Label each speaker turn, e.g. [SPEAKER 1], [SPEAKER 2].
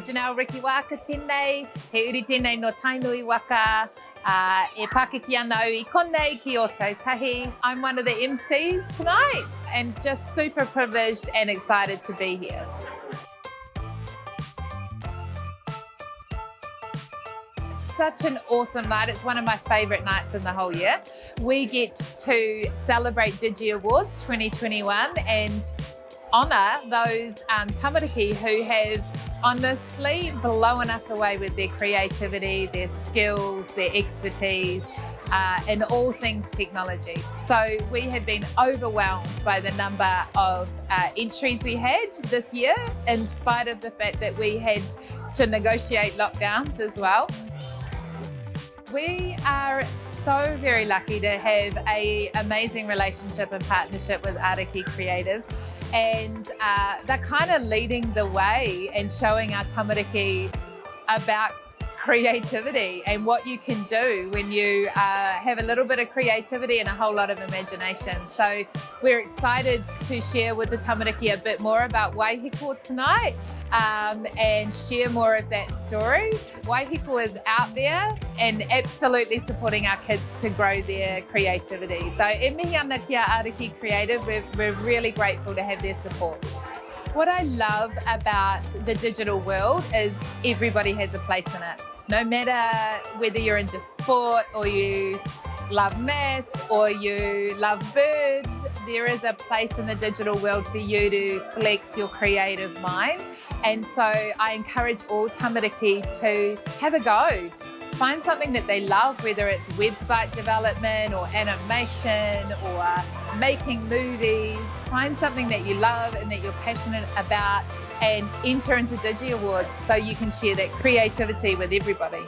[SPEAKER 1] Janelle Riki waka tēnei, he uri no tainui waka, uh, e Pākiki ana au i konei ki Ōtautahi. I'm one of the MCs tonight and just super privileged and excited to be here. such an awesome night. It's one of my favourite nights in the whole year. We get to celebrate Digi Awards 2021 and honour those um, tamariki who have honestly blowing us away with their creativity, their skills, their expertise, uh, in all things technology. So we have been overwhelmed by the number of uh, entries we had this year, in spite of the fact that we had to negotiate lockdowns as well. We are so very lucky to have a amazing relationship and partnership with Ariki Creative and uh, they're kind of leading the way and showing our tamariki about creativity and what you can do when you uh, have a little bit of creativity and a whole lot of imagination. So we're excited to share with the tamariki a bit more about Waihiko tonight um, and share more of that story. Waihiko is out there and absolutely supporting our kids to grow their creativity. So e mihi ana kia Ariki Creative, we're, we're really grateful to have their support. What I love about the digital world is everybody has a place in it. No matter whether you're into sport or you love maths or you love birds, there is a place in the digital world for you to flex your creative mind. And so I encourage all tamariki to have a go. Find something that they love, whether it's website development or animation or making movies. Find something that you love and that you're passionate about and enter into Digi Awards so you can share that creativity with everybody.